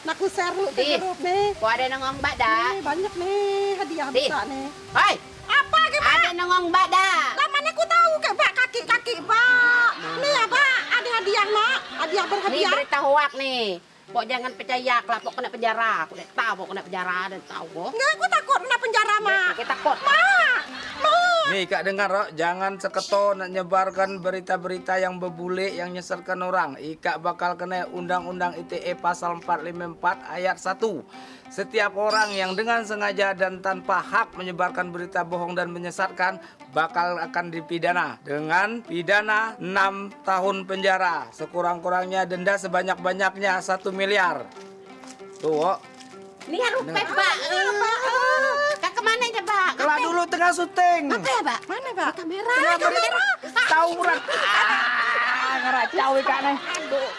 Nak aku share dulu ke Di. grup nih. Kau ada nongong mbak dah. Nih, banyak nih hadiah Di. besar nih. Hoi, Apa ke Pak? ada nongong mbak dah. Lah mana aku tahu ke Pak kaki-kaki Pak. Nih ya Pak, ada hadiah Mak. Hadiah Nih berhadiah. berita hoak nih. Pok jangan percaya kelap pok kena penjara. Aku udah tahu pok kena penjara dan tahu kok. Enggak, aku takut kena penjara Mak. Kita takut. Mak, Mak. Nih kak dengar Rok, jangan seketo nak nyebarkan berita-berita yang bebule yang nyesatkan orang. Ika bakal kena Undang-Undang ITE pasal 454 ayat 1. Setiap orang yang dengan sengaja dan tanpa hak menyebarkan berita bohong dan menyesatkan bakal akan dipidana dengan pidana 6 tahun penjara. Sekurang-kurangnya denda sebanyak-banyaknya 1 miliar. Tuh, Wok. Nih harus pak. Tengah syuting. Apa ya pak? Mana Pak? Kamera. Kamera. Tauran. Ah, ngeracau ikan nih. Aduh.